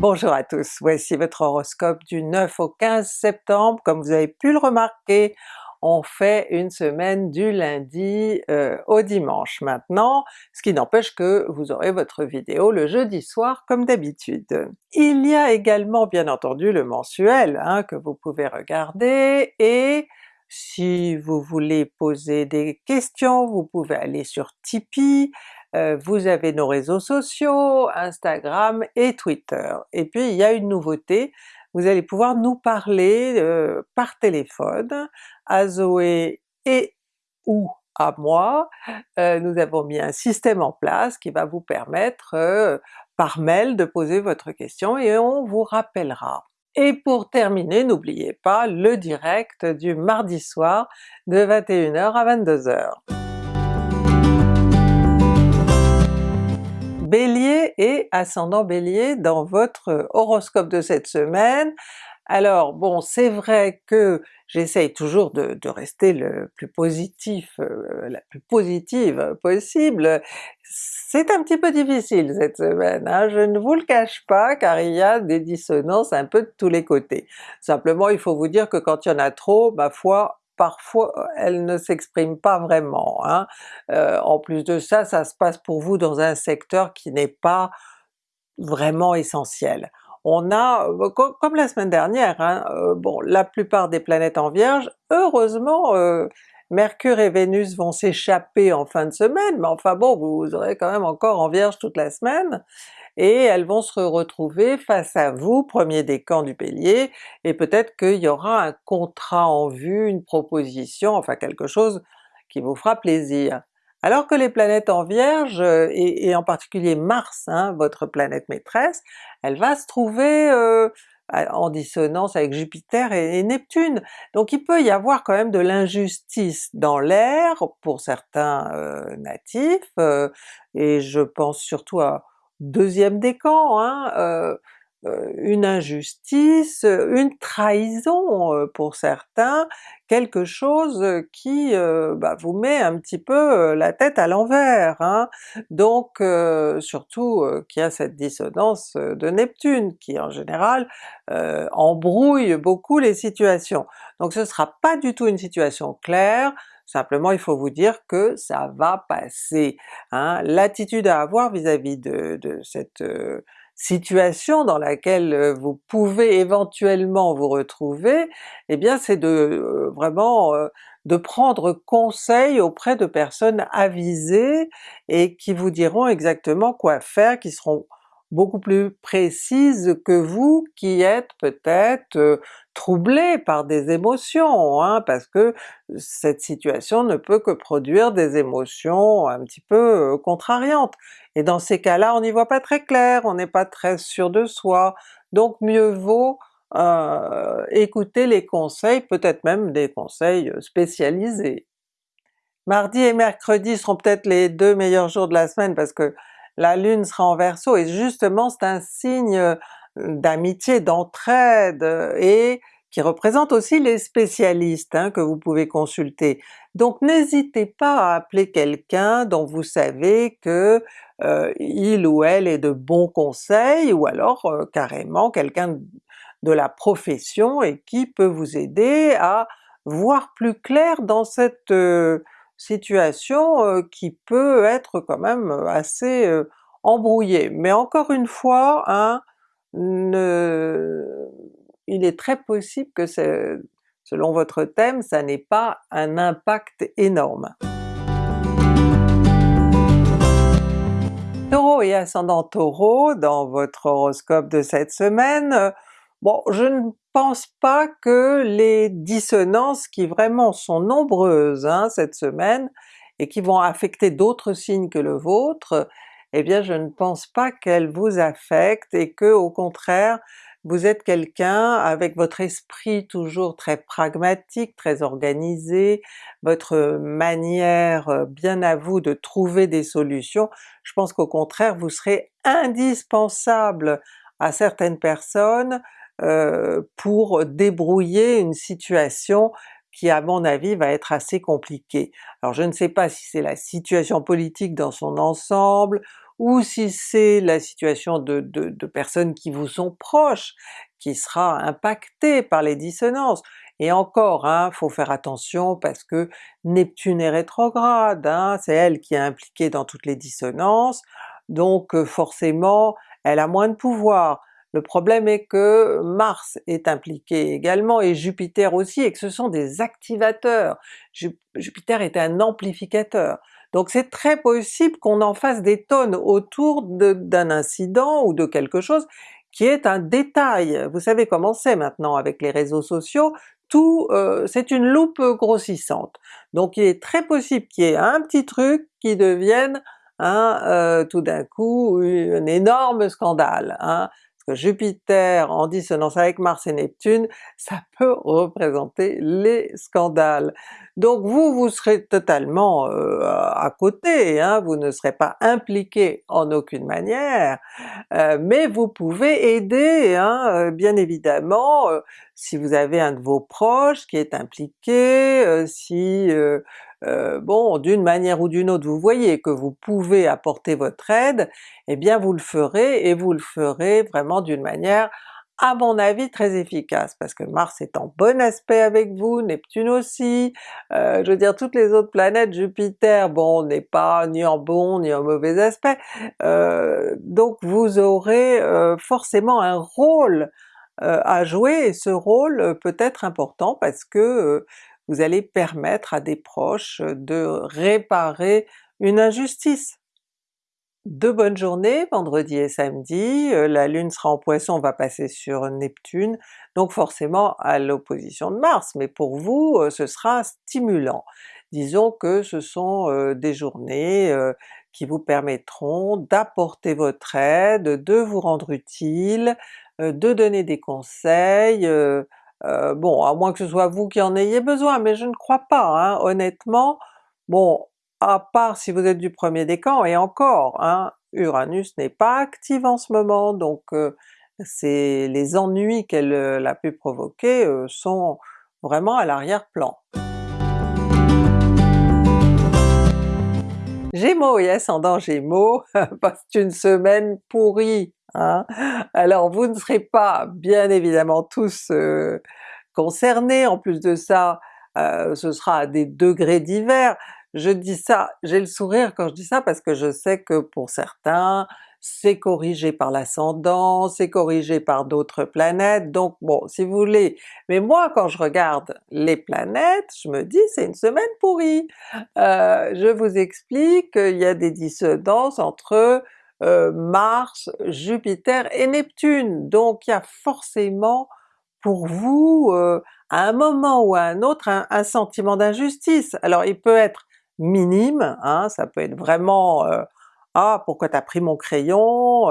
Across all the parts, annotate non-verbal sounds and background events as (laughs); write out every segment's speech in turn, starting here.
Bonjour à tous, voici votre horoscope du 9 au 15 septembre. Comme vous avez pu le remarquer, on fait une semaine du lundi euh, au dimanche maintenant, ce qui n'empêche que vous aurez votre vidéo le jeudi soir comme d'habitude. Il y a également bien entendu le mensuel hein, que vous pouvez regarder, et si vous voulez poser des questions, vous pouvez aller sur Tipeee, euh, vous avez nos réseaux sociaux, Instagram et Twitter. Et puis il y a une nouveauté, vous allez pouvoir nous parler euh, par téléphone, à Zoé et ou à moi. Euh, nous avons mis un système en place qui va vous permettre par mail de poser votre question et on vous rappellera. Et pour terminer, n'oubliez pas le direct du mardi soir de 21h à 22h. Bélier et ascendant Bélier dans votre horoscope de cette semaine. Alors bon, c'est vrai que j'essaye toujours de, rester le plus positif, euh, la plus positive possible. C'est un petit peu difficile cette semaine, hein, je ne vous le cache pas, car il y a des dissonances un peu de tous les côtés. Simplement il faut vous dire que quand il y en a trop, ma foi, parfois euh, elle ne s'exprime pas vraiment. Hein. Euh, en plus de ça, ça se passe pour vous dans un secteur qui n'est pas vraiment essentiel. On a, euh, comme la semaine dernière, hein, bon la plupart des planètes en Vierge, heureusement Mercure et Vénus vont s'échapper en fin de semaine, mais enfin bon, vous aurez quand même encore en Vierge toute la semaine, et elles vont se retrouver face à vous, premier décan du Bélier, et peut-être qu'il y aura un contrat en vue, une proposition, enfin quelque chose qui vous fera plaisir. Alors que les planètes en Vierge, et, en particulier Mars, hein, votre planète maîtresse, elle va se trouver euh, en dissonance avec Jupiter et, Neptune. Donc il peut y avoir quand même de l'injustice dans l'air pour certains euh, natifs, euh, et je pense surtout à, deuxième décan, hein, euh, euh, une injustice, une trahison euh, pour certains, quelque chose qui bah, vous met un petit peu la tête à l'envers. Hein. Donc surtout qu'il y a cette dissonance de Neptune qui en général embrouille beaucoup les situations. Donc ce sera pas du tout une situation claire, Simplement il faut vous dire que ça va passer. Hein. L'attitude à avoir vis-à-vis de, cette euh, situation dans laquelle euh, vous pouvez éventuellement vous retrouver, eh bien c'est de euh, vraiment de prendre conseil auprès de personnes avisées et qui vous diront exactement quoi faire, qui seront beaucoup plus précises que vous qui êtes peut-être euh, troublé par des émotions, hein, parce que cette situation ne peut que produire des émotions un petit peu euh, contrariantes. Et dans ces cas-là on n'y voit pas très clair, on n'est pas très sûr de soi, donc mieux vaut euh, écouter les conseils, peut-être même des conseils spécialisés. Mardi et mercredi seront peut-être les deux meilleurs jours de la semaine parce que la Lune sera en Verseau, et justement c'est un signe euh, d'amitié, d'entraide, et qui représente aussi les spécialistes hein, que vous pouvez consulter. Donc n'hésitez pas à appeler quelqu'un dont vous savez que euh, il ou elle est de bons conseils, ou alors euh, carrément quelqu'un de la profession et qui peut vous aider à voir plus clair dans cette situation qui peut être quand même assez embrouillée. Mais encore une fois, hein, il est très possible que selon votre thème, ça n'ait pas un impact énorme. Taureau et ascendant Taureau, dans votre horoscope de cette semaine, bon je ne pense pas que les dissonances qui vraiment sont nombreuses hein, cette semaine, et qui vont affecter d'autres signes que le vôtre, eh bien je ne pense pas qu'elles vous affectent et que au contraire vous êtes quelqu'un avec votre esprit toujours très pragmatique, très organisé, votre manière bien à vous de trouver des solutions, je pense qu'au contraire vous serez indispensable à certaines personnes euh, pour débrouiller une situation qui à mon avis va être assez compliquée. Alors je ne sais pas si c'est la situation politique dans son ensemble, ou si c'est la situation de, de, personnes qui vous sont proches qui sera impactée par les dissonances. Et encore, hein, faut faire attention parce que Neptune est rétrograde, hein, c'est elle qui est impliquée dans toutes les dissonances, donc euh, forcément elle a moins de pouvoir. Le problème est que Mars est impliqué également et Jupiter aussi, et que ce sont des activateurs. Jupiter est un amplificateur. Donc c'est très possible qu'on en fasse des tonnes autour d'un incident ou de quelque chose qui est un détail. Vous savez comment c'est maintenant avec les réseaux sociaux, tout, euh, c'est une loupe grossissante. Donc il est très possible qu'il y ait un petit truc qui devienne hein, tout d'un coup un énorme scandale. Hein. Jupiter en dissonance avec Mars et Neptune, ça peut représenter les scandales. Donc vous, vous serez totalement euh, à côté, hein, vous ne serez pas impliqué en aucune manière, euh, mais vous pouvez aider, hein, euh, bien évidemment, si vous avez un de vos proches qui est impliqué, si bon, d'une manière ou d'une autre vous voyez que vous pouvez apporter votre aide, eh bien vous le ferez, et vous le ferez vraiment d'une manière à mon avis très efficace, parce que Mars est en bon aspect avec vous, Neptune aussi, euh, je veux dire toutes les autres planètes, Jupiter, bon n'est pas ni en bon ni en mauvais aspect, euh, donc vous aurez forcément un rôle à jouer, et ce rôle peut être important parce que vous allez permettre à des proches de réparer une injustice. De bonnes journées, vendredi et samedi, la Lune sera en Poisson, on va passer sur Neptune, donc forcément à l'opposition de Mars, mais pour vous ce sera stimulant. Disons que ce sont des journées qui vous permettront d'apporter votre aide, de vous rendre utile, de donner des conseils, euh, bon, à moins que ce soit vous qui en ayez besoin, mais je ne crois pas, hein, honnêtement. Bon, à part si vous êtes du premier décan, et encore, hein, Uranus n'est pas active en ce moment, donc euh, les ennuis qu'elle euh, a pu provoquer sont vraiment à l'arrière-plan. Gémeaux et ascendant Gémeaux, (laughs) c'est une semaine pourrie Hein. Alors vous ne serez pas bien évidemment tous euh, concernés, en plus de ça euh, ce sera à des degrés divers. Je dis ça, j'ai le sourire quand je dis ça parce que je sais que pour certains c'est corrigé par l'ascendant, c'est corrigé par d'autres planètes, donc bon si vous voulez, mais moi quand je regarde les planètes, je me dis c'est une semaine pourrie! Euh, je vous explique, il y a des dissonances entre euh, Mars, Jupiter et Neptune, donc il y a forcément pour vous euh, à un moment ou à un autre un, sentiment d'injustice. Alors il peut être minime, hein, ça peut être vraiment euh, ah pourquoi t'as pris mon crayon,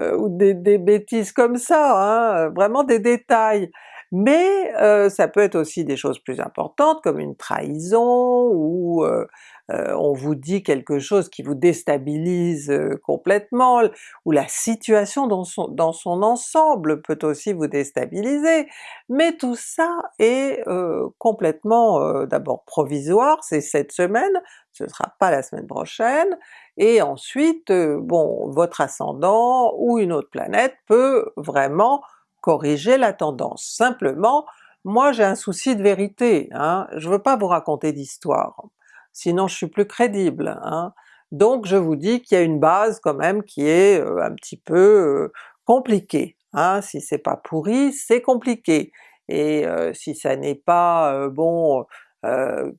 ou des, bêtises comme ça, hein, vraiment des détails. Mais ça peut être aussi des choses plus importantes comme une trahison ou euh, on vous dit quelque chose qui vous déstabilise euh, complètement, ou la situation dans son, dans son, ensemble peut aussi vous déstabiliser, mais tout ça est euh, complètement d'abord provisoire, c'est cette semaine, ce ne sera pas la semaine prochaine, et ensuite bon votre ascendant ou une autre planète peut vraiment corriger la tendance. Simplement, moi j'ai un souci de vérité, hein, je veux pas vous raconter d'histoire sinon je suis plus crédible. Hein. Donc je vous dis qu'il y a une base quand même qui est euh, un petit peu euh, compliquée. Hein. Si c'est pas pourri, c'est compliqué. Et euh, si ça n'est pas bon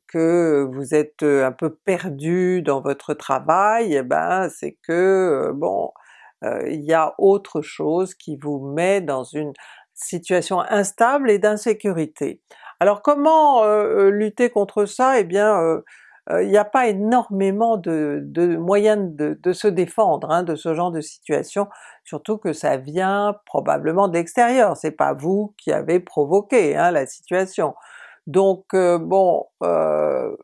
que vous êtes un peu perdu dans votre travail, eh ben c'est que bon, il y a autre chose qui vous met dans une situation instable et d'insécurité. Alors comment lutter contre ça? Eh bien euh, il n'y a pas énormément de, moyens de, se défendre hein, de ce genre de situation, surtout que ça vient probablement de l'extérieur, c'est pas vous qui avez provoqué hein, la situation. Donc euh, bon, euh,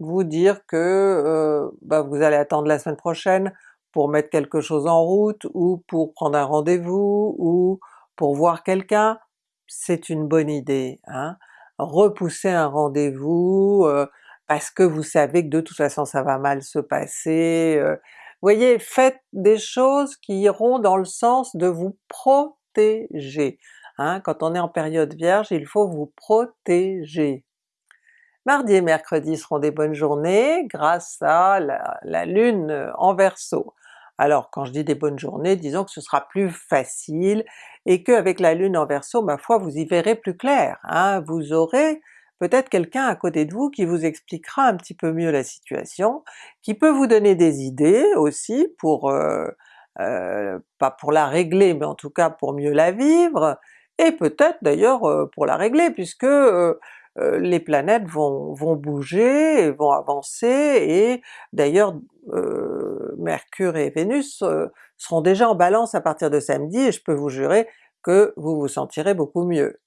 vous dire que bah, vous allez attendre la semaine prochaine pour mettre quelque chose en route, ou pour prendre un rendez-vous, ou pour voir quelqu'un, c'est une bonne idée. Hein. Repousser un rendez-vous, parce que vous savez que de toute façon ça va mal se passer, voyez, faites des choses qui iront dans le sens de vous protéger. Hein. Quand on est en période Vierge, il faut vous protéger. Mardi et mercredi seront des bonnes journées grâce à la, la Lune en Verseau. Alors quand je dis des bonnes journées, disons que ce sera plus facile et qu'avec la Lune en Verseau, ma foi, vous y verrez plus clair. Hein. Vous aurez peut-être quelqu'un à côté de vous qui vous expliquera un petit peu mieux la situation, qui peut vous donner des idées aussi pour, euh, euh, pas pour la régler, mais en tout cas pour mieux la vivre, et peut-être d'ailleurs euh, pour la régler puisque les planètes vont, vont bouger, vont avancer, et d'ailleurs Mercure et Vénus seront déjà en Balance à partir de samedi, et je peux vous jurer que vous vous sentirez beaucoup mieux.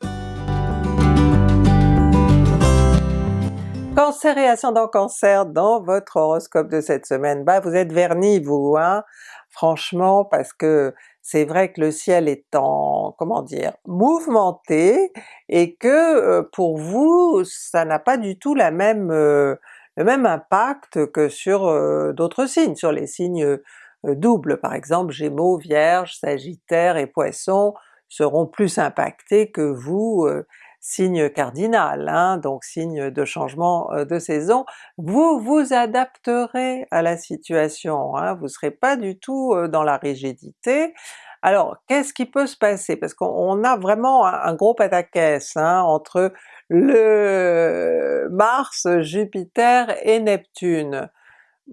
Cancer et ascendant Cancer dans votre horoscope de cette semaine, bah vous êtes vernis vous, hein, franchement, parce que c'est vrai que le ciel est en, comment dire, mouvementé, et que euh, pour vous ça n'a pas du tout la même, euh, le même impact que sur euh, d'autres signes, sur les signes doubles. Par exemple Gémeaux, Vierge, Sagittaire et Poissons seront plus impactés que vous signe cardinal, hein, donc signe de changement euh, de saison, vous vous adapterez à la situation, hein, vous serez pas du tout euh, dans la rigidité. Alors qu'est-ce qui peut se passer? Parce qu'on a vraiment un, gros pataquès hein, entre le Mars, Jupiter et Neptune.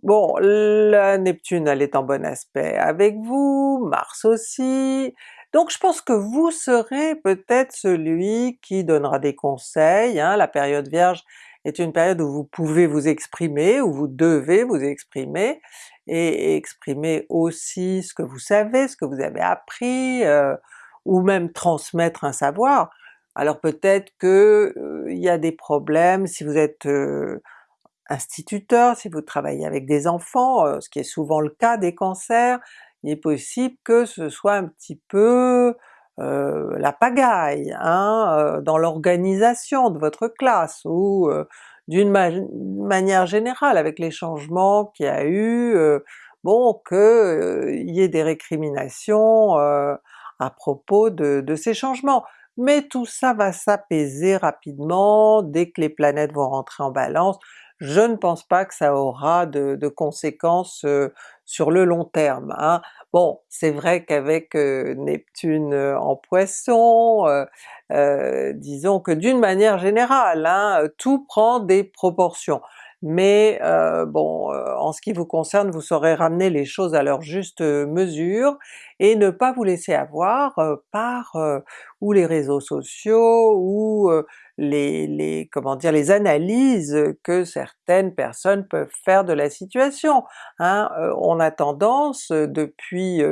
Bon, la Neptune elle est en bon aspect avec vous, Mars aussi, donc je pense que vous serez peut-être celui qui donnera des conseils, hein. la période Vierge est une période où vous pouvez vous exprimer, où vous devez vous exprimer, et exprimer aussi ce que vous savez, ce que vous avez appris, euh, ou même transmettre un savoir. Alors peut-être que euh, y a des problèmes si vous êtes euh, instituteur, si vous travaillez avec des enfants, ce qui est souvent le cas des cancers, il est possible que ce soit un petit peu la pagaille hein, dans l'organisation de votre classe, ou euh, d'une manière générale avec les changements qu'il y a eu, bon qu'il y ait des récriminations à propos de, ces changements. Mais tout ça va s'apaiser rapidement dès que les planètes vont rentrer en Balance, je ne pense pas que ça aura de, conséquences sur le long terme. Hein. Bon, c'est vrai qu'avec Neptune en Poisson, disons que d'une manière générale, hein, tout prend des proportions mais euh, bon, euh, en ce qui vous concerne, vous saurez ramener les choses à leur juste euh, mesure et ne pas vous laisser avoir par ou les réseaux sociaux ou les, les, comment dire, les analyses que certaines personnes peuvent faire de la situation. Hein. on a tendance depuis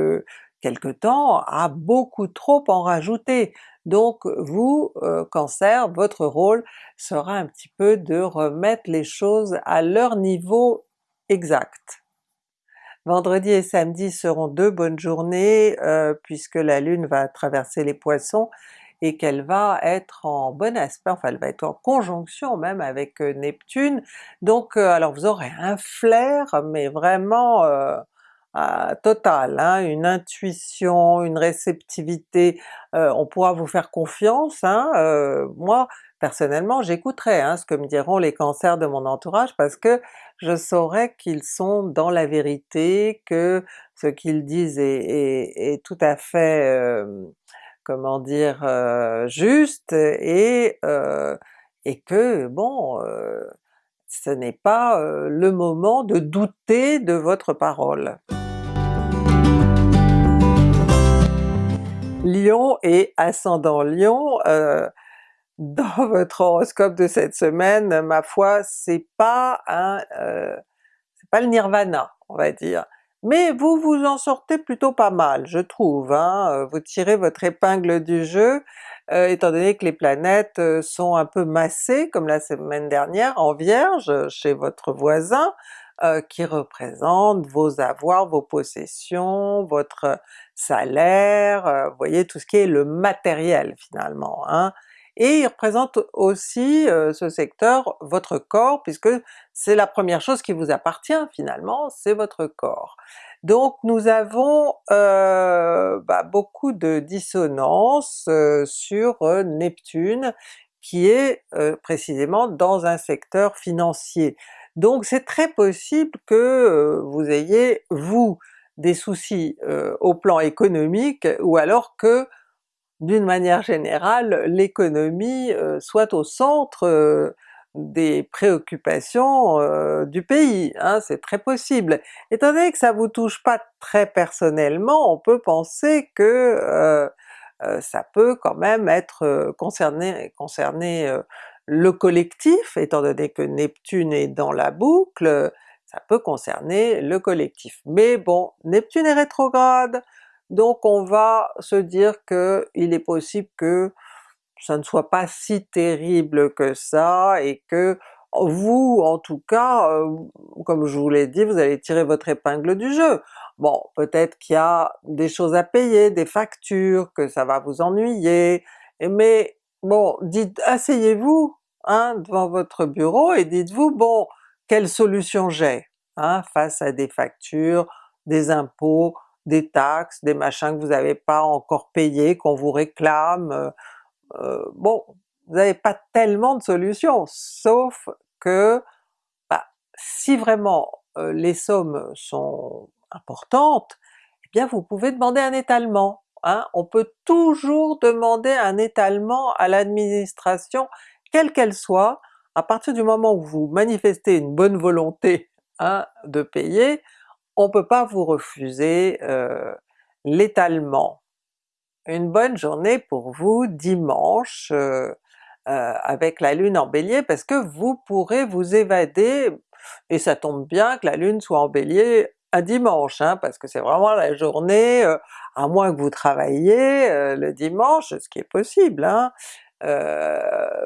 quelque temps à beaucoup trop en rajouter. Donc vous, euh, Cancer, votre rôle sera un petit peu de remettre les choses à leur niveau exact. Vendredi et samedi seront deux bonnes journées euh, puisque la Lune va traverser les Poissons et qu'elle va être en bon aspect, enfin elle va être en conjonction même avec euh, Neptune, donc alors vous aurez un flair mais vraiment totale, hein, une intuition, une réceptivité, euh, on pourra vous faire confiance, hein, euh, moi personnellement j'écouterai hein, ce que me diront les cancers de mon entourage parce que je saurai qu'ils sont dans la vérité, que ce qu'ils disent est, tout à fait, euh, comment dire, juste, et, et que bon, ce n'est pas le moment de douter de votre parole. Lion et ascendant Lion, (laughs) dans votre horoscope de cette semaine, ma foi, c'est pas un, c'est pas le nirvana, on va dire. Mais vous vous en sortez plutôt pas mal, je trouve, hein? Euh, vous tirez votre épingle du jeu, étant donné que les planètes sont un peu massées, comme la semaine dernière, en Vierge, chez votre voisin, qui représente vos avoirs, vos possessions, votre salaire, vous voyez tout ce qui est le matériel finalement. Hein? Et il représente aussi ce secteur votre corps puisque c'est la première chose qui vous appartient finalement, c'est votre corps. Donc nous avons euh, bah, beaucoup de dissonances sur Neptune qui est précisément dans un secteur financier. Donc c'est très possible que vous ayez vous des soucis au plan économique ou alors que d'une manière générale l'économie soit au centre des préoccupations du pays, hein, c'est très possible. Étant donné que ça vous touche pas très personnellement, on peut penser que ça peut quand même être concerné, concerner le collectif, étant donné que Neptune est dans la boucle, ça peut concerner le collectif. Mais bon, Neptune est rétrograde, donc on va se dire qu'il est possible que ça ne soit pas si terrible que ça et que vous en tout cas, euh, comme je vous l'ai dit, vous allez tirer votre épingle du jeu. Bon, peut-être qu'il y a des choses à payer, des factures, que ça va vous ennuyer, mais bon, asseyez-vous hein, devant votre bureau et dites-vous bon, quelle solution j'ai hein, face à des factures, des impôts, des taxes, des machins que vous n'avez pas encore payés, qu'on vous réclame, euh, euh, bon, vous n'avez pas tellement de solutions, sauf que bah, si vraiment euh, les sommes sont importantes, eh bien vous pouvez demander un étalement. Hein? On peut toujours demander un étalement à l'administration, quelle qu'elle soit, à partir du moment où vous manifestez une bonne volonté hein, de payer, on peut pas vous refuser euh, l'étalement une bonne journée pour vous dimanche euh, euh, avec la Lune en Bélier parce que vous pourrez vous évader, et ça tombe bien que la Lune soit en Bélier un dimanche, hein, parce que c'est vraiment la journée, à moins que vous travailliez le dimanche, ce qui est possible. Hein.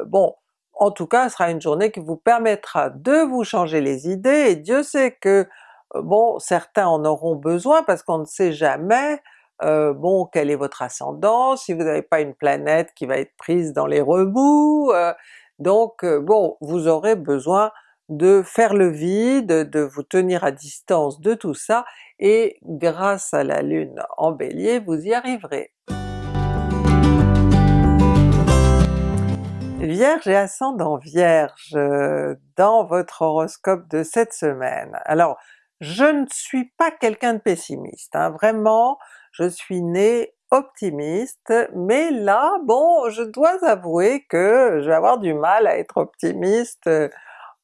bon, en tout cas ce sera une journée qui vous permettra de vous changer les idées, et Dieu sait que bon, certains en auront besoin parce qu'on ne sait jamais bon quel est votre ascendant, si vous n'avez pas une planète qui va être prise dans les remous, donc bon, vous aurez besoin de faire le vide, de vous tenir à distance de tout ça, et grâce à la Lune en Bélier, vous y arriverez. Vierge et ascendant Vierge, dans votre horoscope de cette semaine. Je ne suis pas quelqu'un de pessimiste, hein, vraiment, je suis née optimiste, mais là, bon, je dois avouer que je vais avoir du mal à être optimiste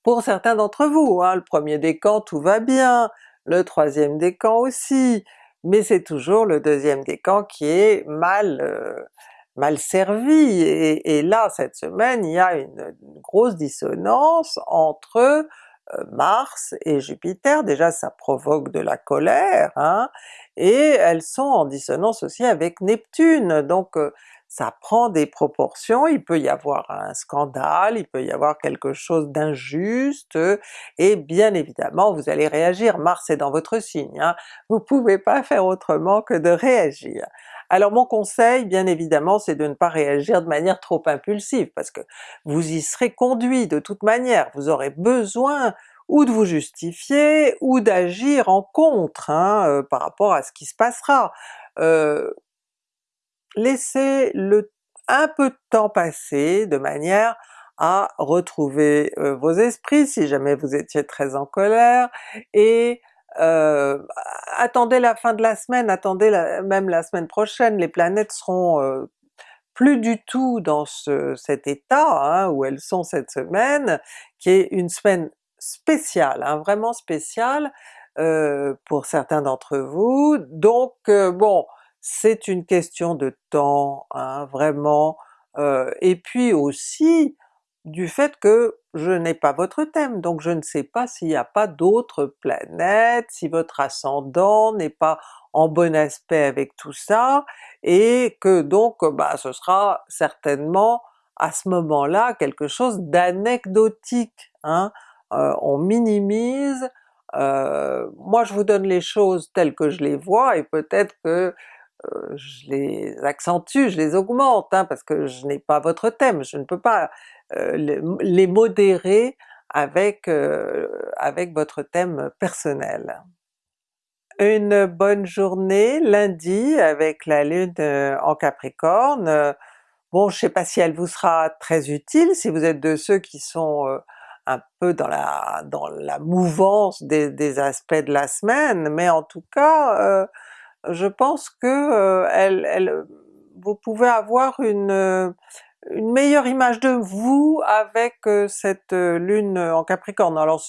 pour certains d'entre vous. Hein. Le premier décan tout va bien, le troisième décan aussi, mais c'est toujours le deuxième décan qui est mal, euh, mal servi, et, là cette semaine il y a une grosse dissonance entre euh, Mars et Jupiter, déjà ça provoque de la colère, hein, et elles sont en dissonance aussi avec Neptune, donc euh, ça prend des proportions, il peut y avoir un scandale, il peut y avoir quelque chose d'injuste, et bien évidemment vous allez réagir, Mars est dans votre signe, hein, vous pouvez pas faire autrement que de réagir. Alors mon conseil bien évidemment c'est de ne pas réagir de manière trop impulsive, parce que vous y serez conduit de toute manière, vous aurez besoin ou de vous justifier, ou d'agir en contre hein, euh, par rapport à ce qui se passera. Euh, laissez le, un peu de temps passer de manière à retrouver euh, vos esprits si jamais vous étiez très en colère, et attendez la fin de la semaine, attendez même la semaine prochaine, les planètes seront plus du tout dans cet état hein, où elles sont cette semaine, qui est une semaine spéciale, hein, vraiment spéciale pour certains d'entre vous, donc bon, c'est une question de temps, hein, vraiment, et puis aussi du fait que je n'ai pas votre thème, donc je ne sais pas s'il n'y a pas d'autres planètes, si votre ascendant n'est pas en bon aspect avec tout ça, et que donc bah, ce sera certainement à ce moment-là quelque chose d'anecdotique. Hein? Euh, on minimise, euh, moi je vous donne les choses telles que je les vois, et peut-être que je les accentue, je les augmente, hein, parce que je n'ai pas votre thème, je ne peux pas les modérer avec, avec votre thème personnel. Une bonne journée lundi avec la Lune en Capricorne, bon je sais pas si elle vous sera très utile si vous êtes de ceux qui sont un peu dans la, dans la mouvance des, aspects de la semaine, mais en tout cas je pense que elle, vous pouvez avoir une, une meilleure image de vous avec cette lune en Capricorne. Alors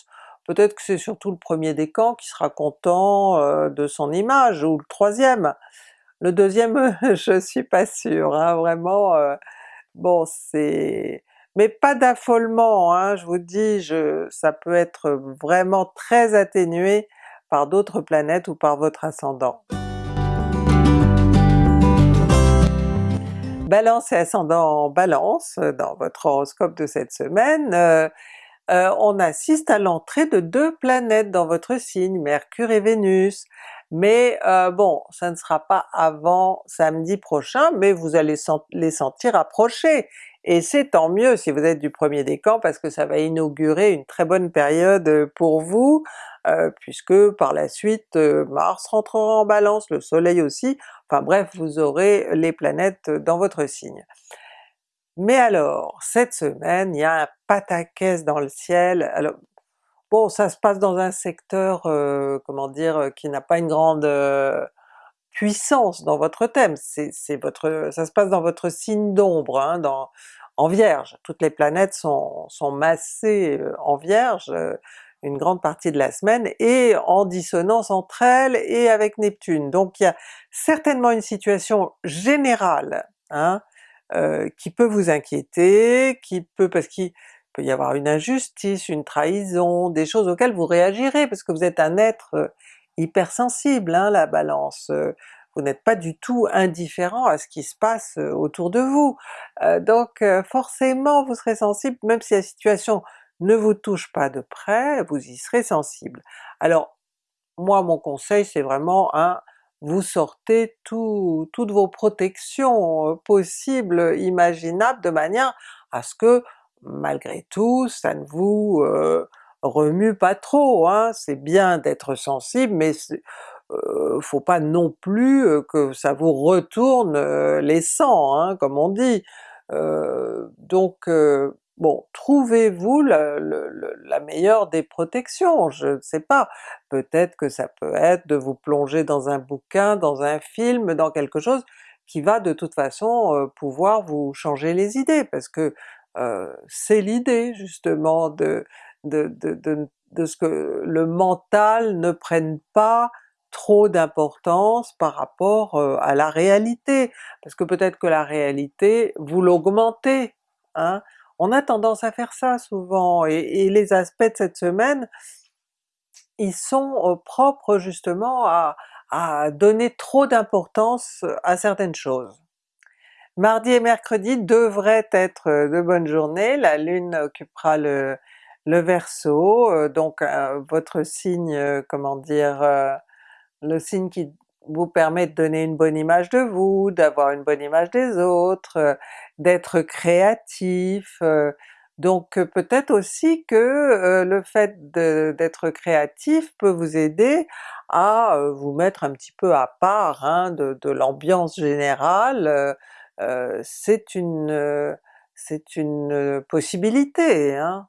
peut-être que c'est surtout le premier décan qui sera content de son image, ou le troisième. Le deuxième (laughs) je suis pas sûre, hein, vraiment, bon c'est... mais pas d'affolement, hein, je vous dis, je, ça peut être vraiment très atténué par d'autres planètes ou par votre ascendant. Balance et ascendant en Balance, euh, dans votre horoscope de cette semaine, euh, euh, on assiste à l'entrée de deux planètes dans votre signe, Mercure et Vénus. Mais bon, ça ne sera pas avant samedi prochain, mais vous allez les sentir approcher. Et c'est tant mieux si vous êtes du premier décan parce que ça va inaugurer une très bonne période pour vous, puisque par la suite Mars rentrera en Balance, le Soleil aussi, enfin bref vous aurez les planètes dans votre signe. Mais alors, cette semaine, il y a un pataquès dans le ciel, alors bon ça se passe dans un secteur, comment dire, qui n'a pas une grande puissance dans votre thème, c'est votre, ça se passe dans votre signe d'ombre, hein, en Vierge, toutes les planètes sont massées en Vierge, une grande partie de la semaine, et en dissonance entre elles et avec Neptune. Donc il y a certainement une situation générale hein, euh, qui peut vous inquiéter, qui peut, parce qu'il peut y avoir une injustice, une trahison, des choses auxquelles vous réagirez, parce que vous êtes un être euh, hypersensible, hein, la Balance. Euh, vous n'êtes pas du tout indifférent à ce qui se passe autour de vous. donc forcément vous serez sensible, même si la situation ne vous touche pas de près, vous y serez sensible. Alors moi mon conseil c'est vraiment un vous sortez toutes vos protections euh, possibles, imaginables, de manière à ce que malgré tout ça ne vous euh, remue pas trop. Hein. C'est bien d'être sensible, mais euh, faut pas non plus que ça vous retourne les sangs, hein, comme on dit. donc Bon, trouvez-vous la, meilleure des protections, je ne sais pas, peut-être que ça peut être de vous plonger dans un bouquin, dans un film, dans quelque chose qui va de toute façon pouvoir vous changer les idées, parce que c'est l'idée justement de, de, de, de, ce que le mental ne prenne pas trop d'importance par rapport à la réalité, parce que peut-être que la réalité vous l'augmentez, hein? On a tendance à faire ça souvent, et, les aspects de cette semaine, ils sont euh, propres justement à, donner trop d'importance euh, à certaines choses. Mardi et mercredi devraient être euh, de bonnes journées, la Lune occupera le, le Verseau, donc votre signe, comment dire, le signe qui vous permet de donner une bonne image de vous, d'avoir une bonne image des autres, euh, d'être créatif, euh, donc euh, peut-être aussi que le fait d'être créatif peut vous aider à vous mettre un petit peu à part hein, de, l'ambiance générale, c'est une, une possibilité. Hein.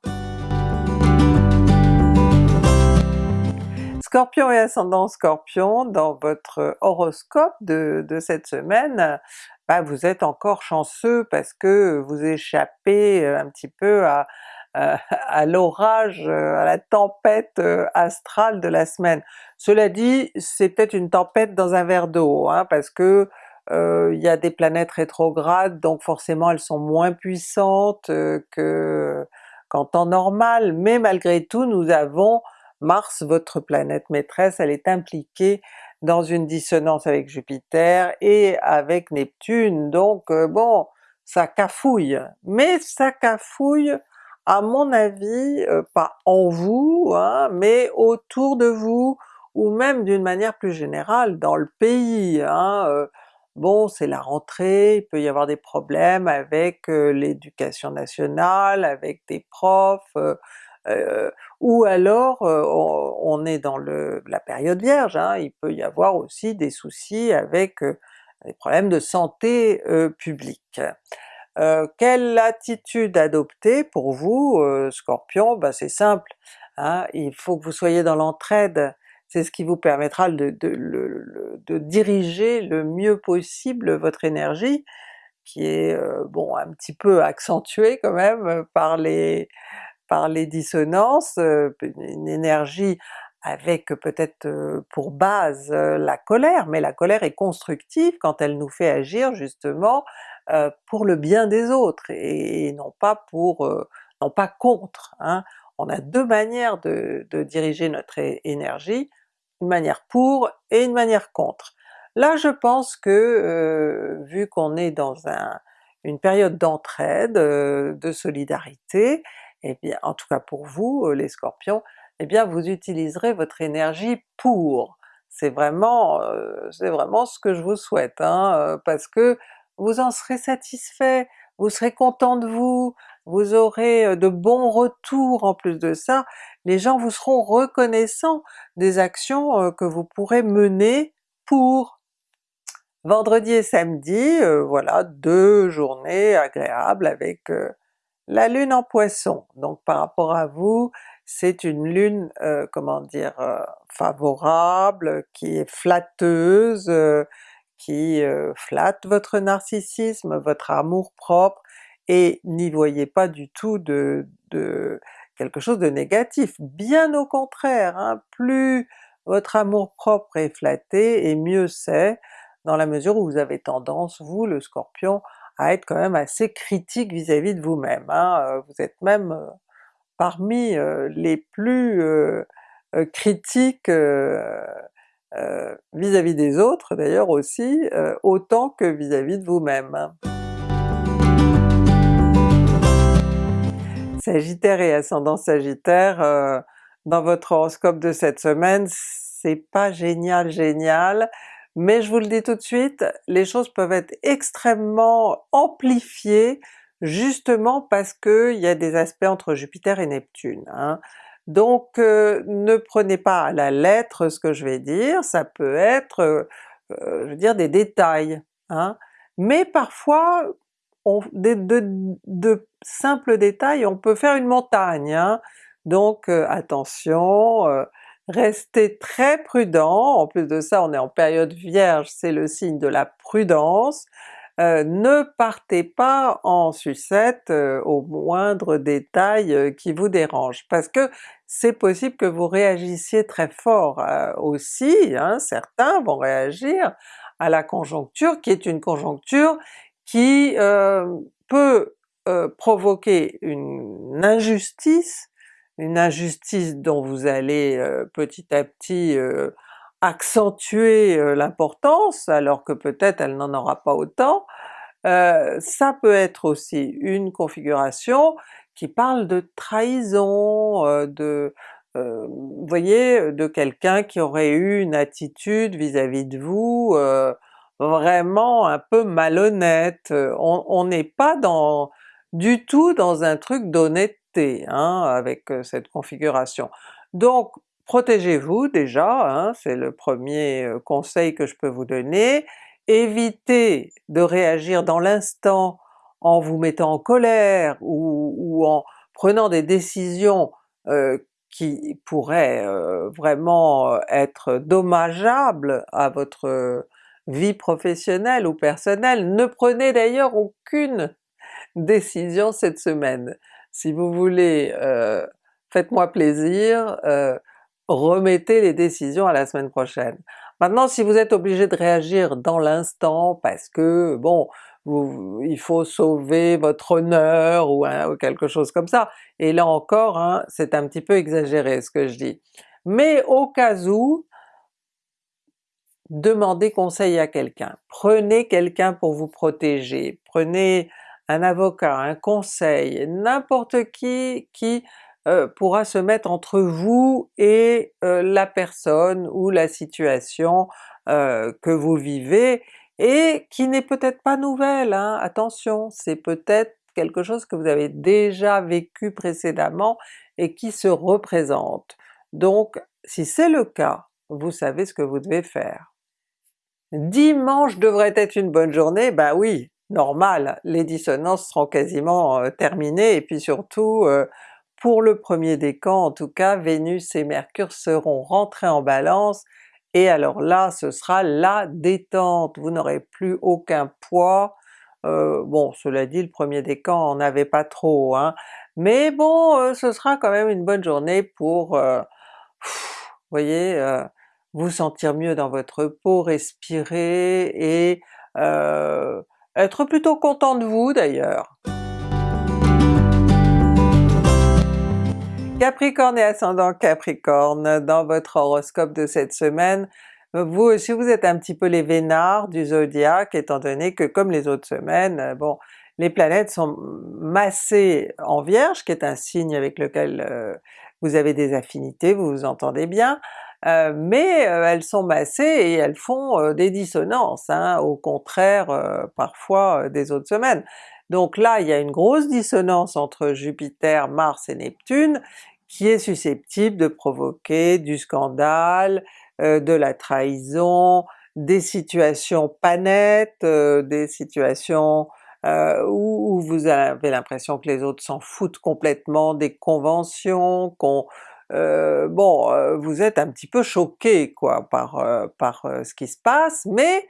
Scorpion et ascendant Scorpion, dans votre horoscope de, cette semaine, bah vous êtes encore chanceux parce que vous échappez euh, un petit peu à, à, l'orage, euh, à la tempête euh, astrale de la semaine. Cela dit, c'est peut-être une tempête dans un verre d'eau, hein, parce que il y a des planètes rétrogrades, donc forcément elles sont moins puissantes que qu'en temps normal, mais malgré tout nous avons Mars, votre planète maîtresse, elle est impliquée dans une dissonance avec Jupiter et avec Neptune, donc euh, bon, ça cafouille. Mais ça cafouille à mon avis, euh, pas en vous, hein, mais autour de vous, ou même d'une manière plus générale dans le pays. Hein, euh, bon c'est la rentrée, il peut y avoir des problèmes avec l'éducation nationale, avec des profs, ou alors on, est dans le, la période vierge, hein, il peut y avoir aussi des soucis avec des problèmes de santé publique. quelle attitude adopter pour vous Scorpion? Ben c'est simple, hein, il faut que vous soyez dans l'entraide, c'est ce qui vous permettra de, de, diriger le mieux possible votre énergie, qui est bon un petit peu accentuée quand même par les, par les dissonances, une énergie avec peut-être pour base la colère, mais la colère est constructive quand elle nous fait agir justement pour le bien des autres et, non pas pour non pas contre. Hein. On a deux manières de, diriger notre énergie, une manière pour et une manière contre. Là je pense que vu qu'on est dans une période d'entraide, de solidarité, et bien en tout cas pour vous les Scorpions, eh bien vous utiliserez votre énergie pour. C'est vraiment, c'est vraiment ce que je vous souhaite, hein, parce que vous en serez satisfait, vous serez content de vous, vous aurez de bons retours en plus de ça, les gens vous seront reconnaissants des actions que vous pourrez mener pour. Vendredi et samedi, voilà, deux journées agréables avec la Lune en Poisson, donc par rapport à vous, c'est une lune, euh, comment dire, euh, favorable, qui est flatteuse, euh, qui flatte votre narcissisme, votre amour propre, et n'y voyez pas du tout de, quelque chose de négatif, bien au contraire, hein, plus votre amour propre est flatté, et mieux c'est, dans la mesure où vous avez tendance, vous le Scorpion, à être quand même assez critique vis-à-vis de vous-même. Hein. Vous êtes même parmi les plus critiques vis-à-vis des autres d'ailleurs aussi, autant que vis-à-vis de vous-même. Hein. Sagittaire et ascendant Sagittaire, dans votre horoscope de cette semaine, c'est pas génial génial, mais je vous le dis tout de suite, les choses peuvent être extrêmement amplifiées justement parce qu'il y a des aspects entre Jupiter et Neptune. Hein. Donc euh, ne prenez pas à la lettre ce que je vais dire, ça peut être, euh, je veux dire, des détails, hein. mais parfois de, simples détails, on peut faire une montagne, hein. donc euh, attention, restez très prudent, en plus de ça on est en période vierge, c'est le signe de la prudence, euh, ne partez pas en sucette euh, au moindre détail euh, qui vous dérange, parce que c'est possible que vous réagissiez très fort aussi, hein, certains vont réagir à la conjoncture qui est une conjoncture qui peut provoquer une injustice, une injustice dont vous allez petit à petit accentuer l'importance alors que peut-être elle n'en aura pas autant, ça peut être aussi une configuration qui parle de trahison, de voyez, de quelqu'un qui aurait eu une attitude vis-à-vis de vous vraiment un peu malhonnête. On n'est pas dans du tout dans un truc d'honnêteté hein, avec cette configuration. Donc protégez-vous déjà, hein, c'est le premier conseil que je peux vous donner, évitez de réagir dans l'instant en vous mettant en colère ou, en prenant des décisions qui pourraient vraiment être dommageables à votre vie professionnelle ou personnelle. Ne prenez d'ailleurs aucune décision cette semaine. Si vous voulez, faites-moi plaisir, remettez les décisions à la semaine prochaine. Maintenant si vous êtes obligé de réagir dans l'instant parce que bon, il faut sauver votre honneur ou, quelque chose comme ça, et là encore hein, c'est un petit peu exagéré ce que je dis. Mais au cas où, demandez conseil à quelqu'un, prenez quelqu'un pour vous protéger, prenez un avocat, un conseil, n'importe qui qui euh, pourra se mettre entre vous et euh, la personne ou la situation euh, que vous vivez, et qui n'est peut-être pas nouvelle, hein, attention, c'est peut-être quelque chose que vous avez déjà vécu précédemment et qui se représente. Donc si c'est le cas, vous savez ce que vous devez faire. Dimanche devrait être une bonne journée, ben oui, normal, les dissonances seront quasiment terminées et puis surtout pour le premier décan en tout cas, Vénus et Mercure seront rentrés en Balance et alors là ce sera la détente, vous n'aurez plus aucun poids, bon cela dit le premier décan on n'avait pas trop, hein, mais bon ce sera quand même une bonne journée pour voyez, euh, vous sentir mieux dans votre peau, respirer et être plutôt content de vous d'ailleurs. Capricorne et ascendant Capricorne, dans votre horoscope de cette semaine, vous aussi vous êtes un petit peu les vénards du zodiaque étant donné que comme les autres semaines, bon les planètes sont massées en Vierge qui est un signe avec lequel euh, vous avez des affinités, vous vous entendez bien, euh, mais euh, elles sont massées et elles font euh, des dissonances, hein, au contraire parfois des autres semaines. Donc là il y a une grosse dissonance entre Jupiter, Mars et Neptune qui est susceptible de provoquer du scandale, de la trahison, des situations pas nettes, des situations euh, où, vous avez l'impression que les autres s'en foutent complètement des conventions, qu'on... Euh, bon, euh, vous êtes un petit peu choqué quoi par, par ce qui se passe, mais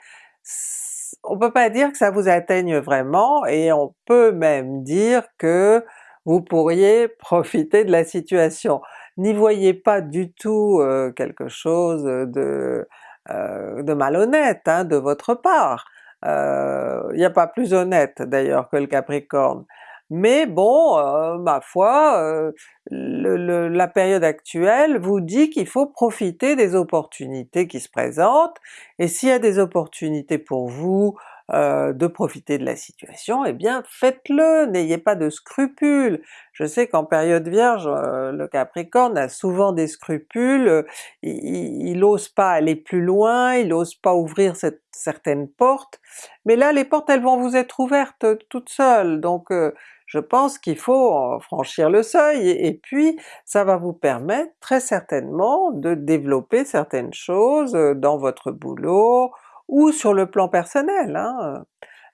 on peut pas dire que ça vous atteigne vraiment et on peut même dire que vous pourriez (laughs) profiter de la situation. N'y voyez pas du tout quelque chose de, de malhonnête hein, de votre part, il euh, n'y a pas plus honnête d'ailleurs que le Capricorne. Mais bon, euh, ma foi, euh, la période actuelle vous dit qu'il faut profiter des opportunités qui se présentent, et s'il y a des opportunités pour vous euh, de profiter de la situation, eh bien faites-le, n'ayez pas de scrupules. Je sais qu'en période Vierge, euh, le Capricorne a souvent des scrupules, il n'ose pas aller plus loin, il n'ose pas ouvrir cette, certaines portes, mais là les portes elles vont vous être ouvertes toutes seules, donc euh, je pense qu'il faut franchir le seuil et, puis ça va vous permettre très certainement de développer certaines choses dans votre boulot, ou sur le plan personnel. Hein.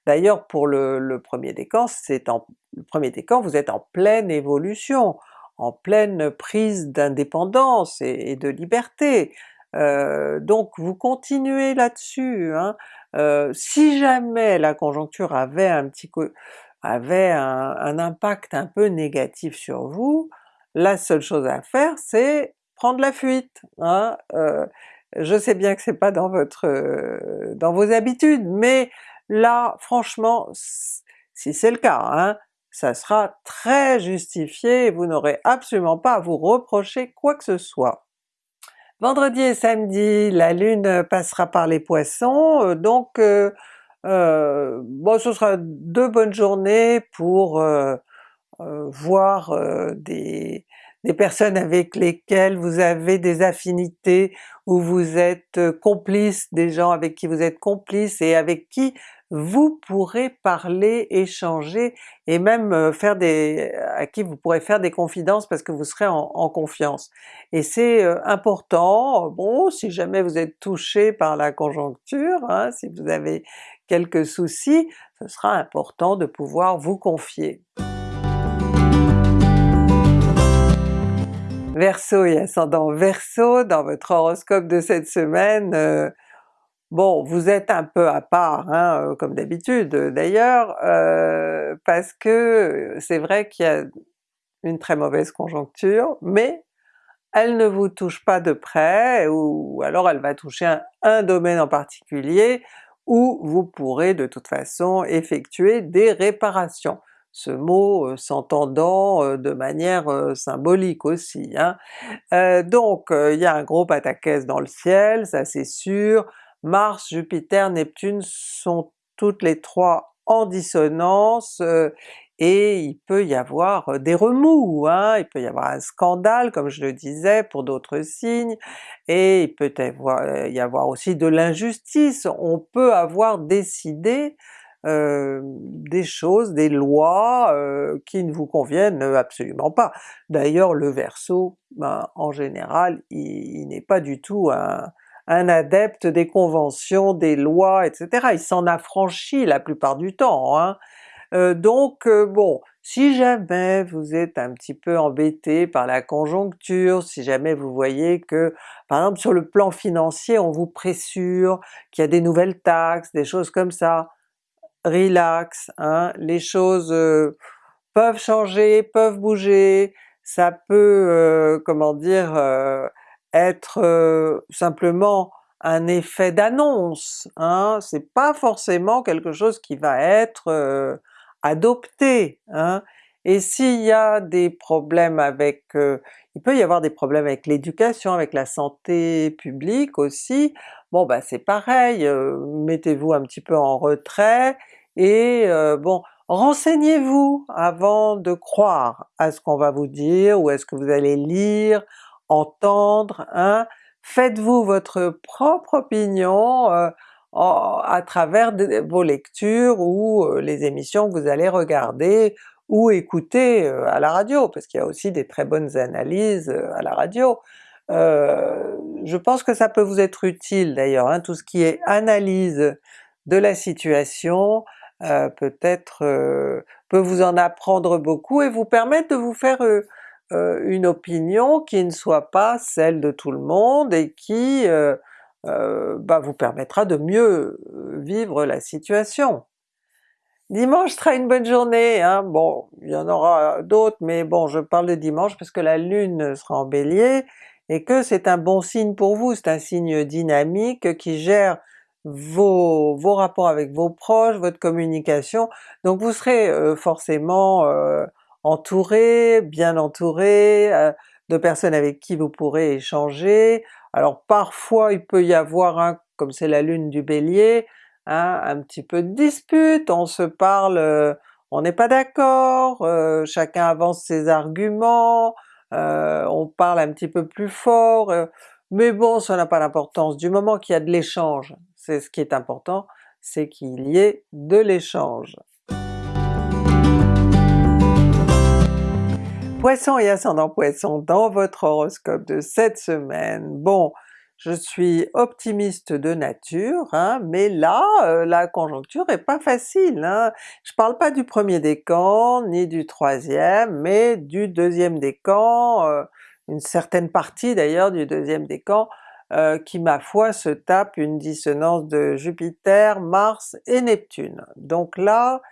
D'ailleurs pour le, premier décan, c'est en le premier vous êtes en pleine évolution, en pleine prise d'indépendance et, de liberté. Euh, donc vous continuez là-dessus. Hein. Euh, si jamais la conjoncture avait un petit avait un, impact un peu négatif sur vous, la seule chose à faire c'est prendre la fuite. Hein. Euh, je sais bien que c'est pas dans votre dans vos habitudes, mais là franchement, si c'est le cas, hein, ça sera très justifié et vous n'aurez absolument pas à vous reprocher quoi que ce soit. Vendredi et samedi, la Lune passera par les Poissons, donc bon ce sera deux bonnes journées pour voir des, des personnes avec lesquelles vous avez des affinités, où vous êtes euh, complice, des gens avec qui vous êtes complice et avec qui vous pourrez parler, échanger et même euh, faire des... à qui vous pourrez faire des confidences parce que vous serez en, confiance. Et c'est euh, important, bon si jamais vous êtes touché par la conjoncture, hein, si vous avez quelques soucis, ce sera important de pouvoir vous confier. Verseau et ascendant Verseau, dans votre horoscope de cette semaine, euh, bon vous êtes un peu à part, hein, euh, comme d'habitude d'ailleurs, euh, parce que c'est vrai qu'il y a une très mauvaise conjoncture, mais elle ne vous touche pas de près, ou alors elle va toucher un domaine en particulier où vous pourrez de toute façon effectuer des réparations ce mot euh, s'entendant euh, de manière euh, symbolique aussi. Hein. donc il y a un gros pataquès dans le ciel, ça c'est sûr, Mars, Jupiter, Neptune sont toutes les trois en dissonance, et il peut y avoir des remous, hein, il peut y avoir un scandale comme je le disais pour d'autres signes, et il peut y avoir aussi de l'injustice, on peut avoir décidé euh, des choses, des lois euh, qui ne vous conviennent absolument pas. D'ailleurs le Verseau, ben, en général, il, n'est pas du tout un, adepte des conventions, des lois, etc. Il s'en affranchit la plupart du temps. Hein. Euh, donc bon, si jamais vous êtes un petit peu embêté par la conjoncture, si jamais vous voyez que par exemple sur le plan financier on vous pressure, qu'il y a des nouvelles taxes, des choses comme ça, relax, hein, les choses euh, peuvent changer, peuvent bouger, ça peut, euh, comment dire, euh, être simplement un effet d'annonce, hein, c'est pas forcément quelque chose qui va être adopté. Hein. Et s'il y a des problèmes avec... il peut y avoir des problèmes avec l'éducation, avec la santé publique aussi, bon ben c'est pareil, mettez-vous un petit peu en retrait, et bon, renseignez-vous avant de croire à ce qu'on va vous dire ou à ce que vous allez lire, entendre, hein. faites-vous votre propre opinion à travers vos lectures ou les émissions que vous allez regarder ou écouter à la radio, parce qu'il y a aussi des très bonnes analyses à la radio. je pense que ça peut vous être utile d'ailleurs, hein, tout ce qui est analyse de la situation, euh, peut-être euh, peut vous en apprendre beaucoup et vous permettre de vous faire euh, une opinion qui ne soit pas celle de tout le monde et qui bah, vous permettra de mieux vivre la situation. Dimanche sera une bonne journée, hein? bon il y en aura d'autres mais bon je parle de dimanche parce que la Lune sera en Bélier et que c'est un bon signe pour vous, c'est un signe dynamique qui gère vos, vos rapports avec vos proches, votre communication, donc vous serez euh, forcément euh, entouré, bien entouré, euh, de personnes avec qui vous pourrez échanger. Alors parfois il peut y avoir, un, comme c'est la lune du Bélier, hein, un petit peu de dispute, on se parle, on n'est pas d'accord, chacun avance ses arguments, on parle un petit peu plus fort, mais bon ça n'a pas d'importance, du moment qu'il y a de l'échange, c'est ce qui est important, c'est qu'il y ait de l'échange. Poisson et ascendant Poisson dans votre horoscope de cette semaine. Bon, je suis optimiste de nature, hein, mais là euh, la conjoncture est pas facile. Hein. Je parle pas du premier décan, ni du troisième, mais du deuxième décan, euh, une certaine partie d'ailleurs du deuxième décan, euh, qui ma foi se tape une dissonance de Jupiter, Mars et Neptune. Donc là,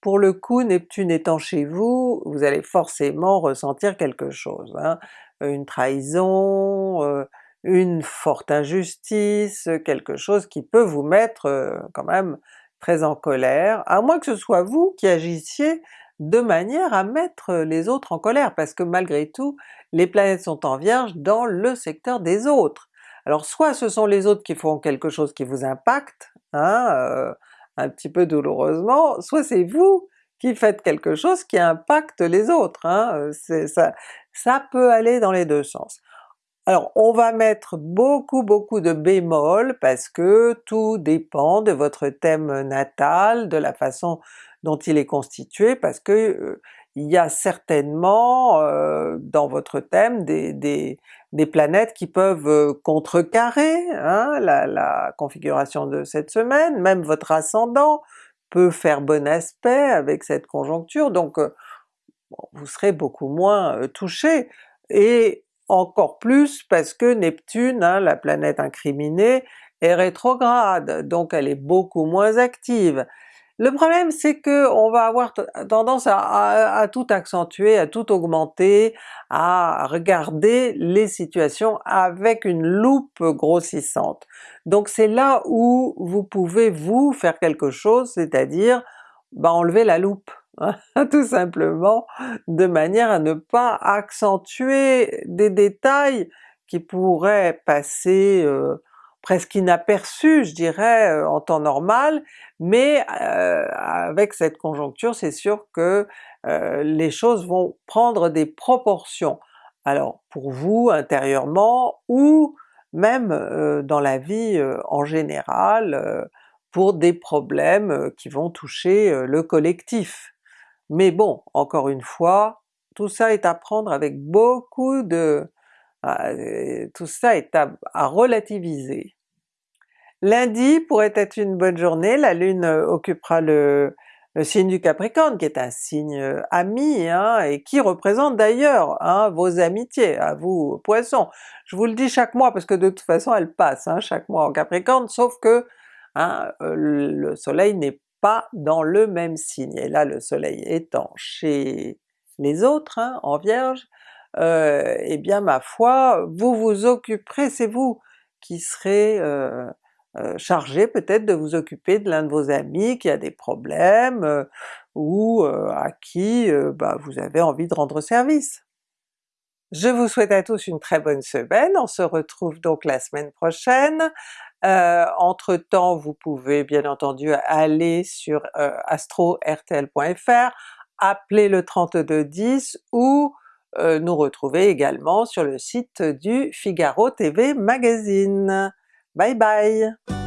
pour le coup, Neptune étant chez vous, vous allez forcément ressentir quelque chose, hein. une trahison, une forte injustice, quelque chose qui peut vous mettre euh, quand même très en colère, à moins que ce soit vous qui agissiez de manière à mettre les autres en colère, parce que malgré tout, les planètes sont en Vierge dans le secteur des autres. Alors soit ce sont les autres qui font quelque chose qui vous impacte, hein, euh, un petit peu douloureusement, soit c'est vous qui faites quelque chose qui impacte les autres, hein, euh, ça peut aller dans les deux sens. Alors on va mettre beaucoup beaucoup de bémol parce que tout dépend de votre thème natal, de la façon dont il est constitué, parce que euh, il y a certainement dans votre thème des, planètes qui peuvent euh, contrecarrer hein, la, configuration de cette semaine, même votre ascendant peut faire bon aspect avec cette conjoncture, donc euh, vous serez beaucoup moins euh, touché, et encore plus parce que Neptune, hein, la planète incriminée, est rétrograde, donc elle est beaucoup moins active. Le problème c'est que on va avoir tendance à, tout accentuer, à tout augmenter, à regarder les situations avec une loupe grossissante. Donc c'est là où vous pouvez vous faire quelque chose, c'est-à-dire bah, enlever la loupe, (laughs) tout simplement, de manière à ne pas accentuer des détails qui pourraient passer euh, presque inaperçu je dirais en temps normal, mais avec cette conjoncture c'est sûr que les choses vont prendre des proportions. Alors pour vous intérieurement ou même dans la vie en général pour des problèmes qui vont toucher le collectif. Mais bon, encore une fois, tout ça est à prendre avec beaucoup de... Ah, tout ça est à, relativiser. Lundi pourrait être une bonne journée, la Lune occupera le, signe du Capricorne qui est un signe ami hein, et qui représente d'ailleurs hein, vos amitiés, à vous Poissons. Je vous le dis chaque mois parce que de toute façon elle passe hein, chaque mois en Capricorne, sauf que le soleil n'est pas dans le même signe, et là le soleil étant chez les autres, hein, en Vierge, euh, eh bien ma foi, vous vous occuperez, c'est vous qui serez euh, euh, chargé peut-être de vous occuper de l'un de vos amis qui a des problèmes, ou à qui bah, vous avez envie de rendre service. Je vous souhaite à tous une très bonne semaine, on se retrouve donc la semaine prochaine. Euh, entre temps vous pouvez bien entendu aller sur euh, astrortl.fr, appeler le 3210 ou euh, nous retrouver également sur le site du Figaro TV Magazine. Bye bye!